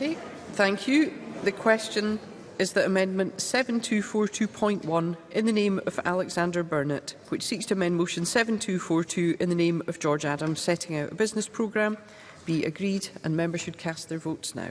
Mackey. Thank you. The question is that Amendment 7242.1 in the name of Alexander Burnett, which seeks to amend Motion 7242 in the name of George Adams setting out a business programme, be agreed and members should cast their votes now.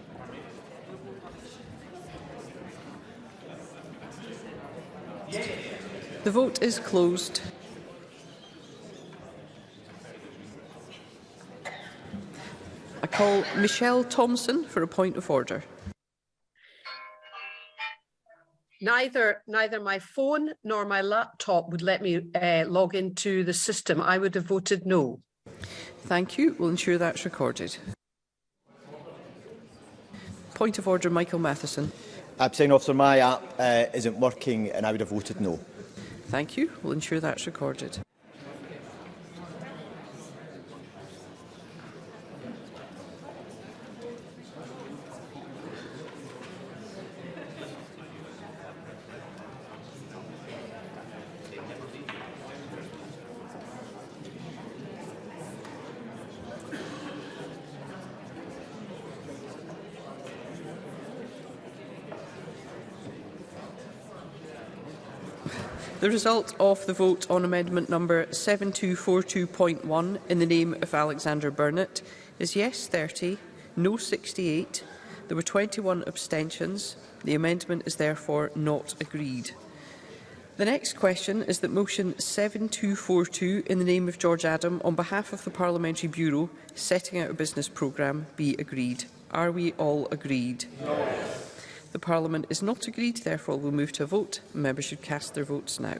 The vote is closed. I call Michelle Thompson for a point of order. Neither, neither my phone nor my laptop would let me uh, log into the system. I would have voted no. Thank you. We'll ensure that's recorded. Point of order, Michael Matheson. I'm saying, Officer, my app uh, isn't working and I would have voted no. Thank you. We'll ensure that's recorded. The result of the vote on amendment number 7242.1 in the name of Alexander Burnett is yes 30, no 68. There were 21 abstentions. The amendment is therefore not agreed. The next question is that motion 7242 in the name of George Adam on behalf of the Parliamentary Bureau setting out a business programme be agreed. Are we all agreed? Yes. The Parliament is not agreed, therefore we move to a vote. Members should cast their votes now.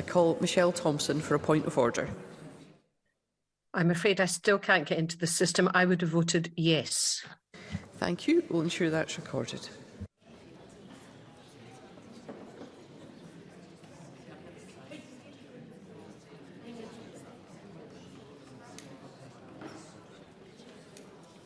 I call Michelle Thompson for a point of order. I'm afraid I still can't get into the system. I would have voted yes. Thank you. We'll ensure that's recorded.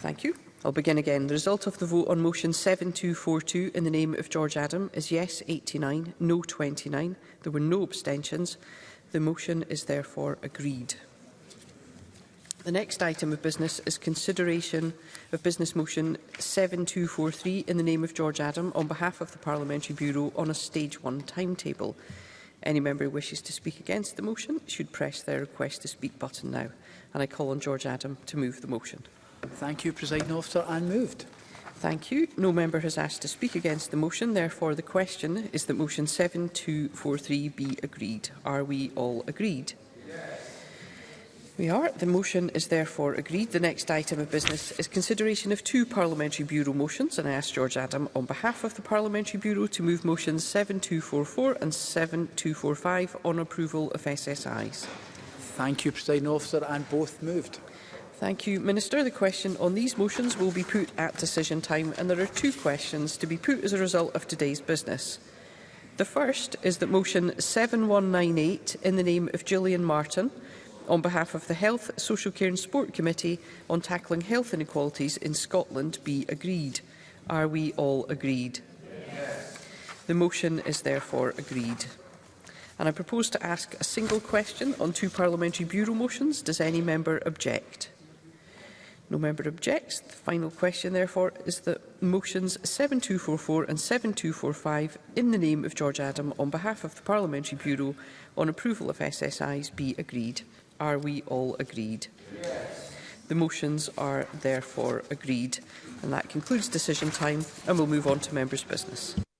Thank you. I'll begin again. The result of the vote on motion 7242 in the name of George Adam is yes 89, no 29. There were no abstentions. The motion is therefore agreed. The next item of business is consideration of Business Motion 7243 in the name of George Adam on behalf of the Parliamentary Bureau on a Stage 1 timetable. Any member who wishes to speak against the motion should press their request to speak button now. And I call on George Adam to move the motion. Thank you, President Officer, and moved. Thank you. No member has asked to speak against the motion. Therefore, the question is that motion 7243 be agreed. Are we all agreed? We are. The motion is therefore agreed. The next item of business is consideration of two Parliamentary Bureau motions, and I ask George Adam on behalf of the Parliamentary Bureau to move motions 7244 and 7245 on approval of SSIs. Thank you, President Officer, and both moved. Thank you, Minister. The question on these motions will be put at decision time, and there are two questions to be put as a result of today's business. The first is that motion 7198 in the name of Julian Martin on behalf of the Health, Social Care and Sport Committee on tackling health inequalities in Scotland be agreed. Are we all agreed? Yes. The motion is therefore agreed. And I propose to ask a single question on two Parliamentary Bureau motions. Does any member object? No member objects. The final question, therefore, is that motions 7244 and 7245 in the name of George Adam on behalf of the Parliamentary Bureau on approval of SSIs be agreed. Are we all agreed? Yes. The motions are therefore agreed. And that concludes decision time and we'll move on to members' business.